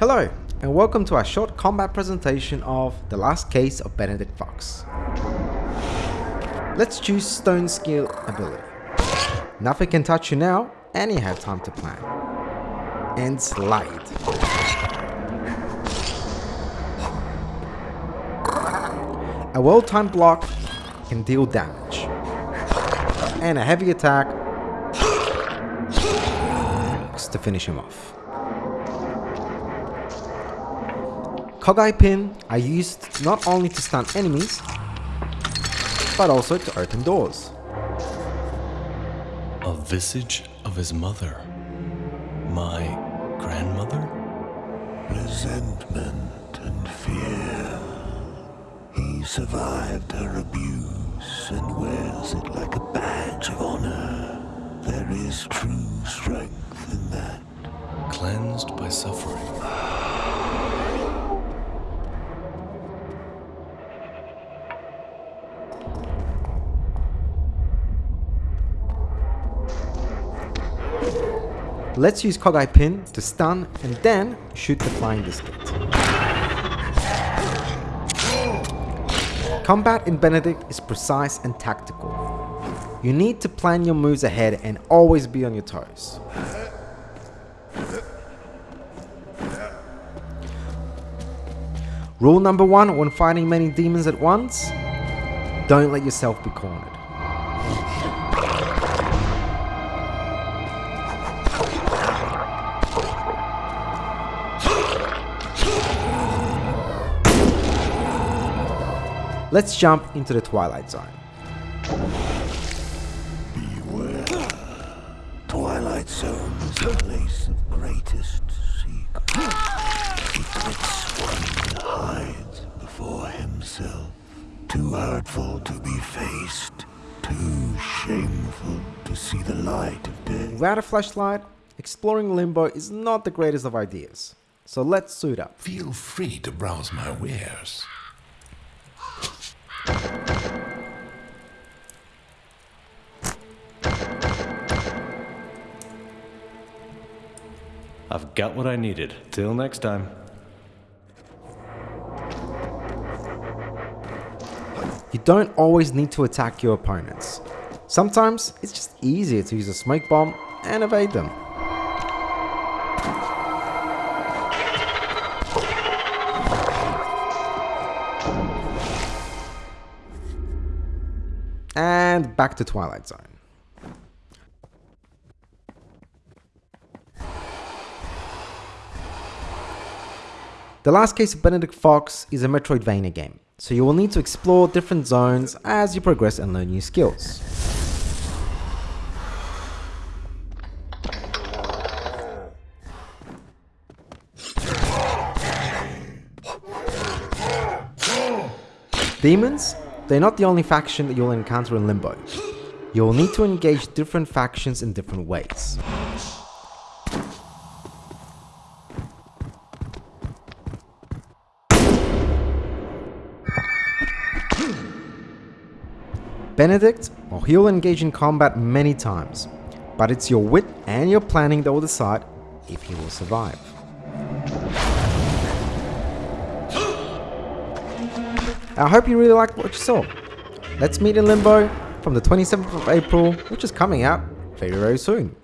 Hello, and welcome to our short combat presentation of The Last Case of Benedict Fox. Let's choose Stone Skill ability. Nothing can touch you now, and you have time to plan. And slide. A well-timed block can deal damage. And a heavy attack to finish him off. Kogai Pin are used not only to stun enemies, but also to open doors. A visage of his mother. My grandmother? Resentment and fear. He survived her abuse and wears it like a badge of honor. There is true strength in that. Cleansed by suffering. Let's use Kogai Pin to stun and then shoot the flying biscuit. Combat in Benedict is precise and tactical. You need to plan your moves ahead and always be on your toes. Rule number one when fighting many demons at once, don't let yourself be cornered. Let's jump into the Twilight Zone. Beware. Twilight Zone is a place of greatest secret. Secrets one hides before himself. Too hurtful to be faced. Too shameful to see the light of day. Without a flashlight, exploring Limbo is not the greatest of ideas. So let's suit up. Feel free to browse my wares. I've got what I needed. Till next time. You don't always need to attack your opponents. Sometimes it's just easier to use a smoke bomb and evade them. And back to Twilight Zone. The Last Case of Benedict Fox is a Metroidvania game, so you will need to explore different zones as you progress and learn new skills. Demons? They're not the only faction that you'll encounter in Limbo. You'll need to engage different factions in different ways. Benedict, well, he'll engage in combat many times, but it's your wit and your planning that will decide if he will survive. I hope you really liked what you saw. Let's meet in Limbo from the 27th of April, which is coming out very very soon.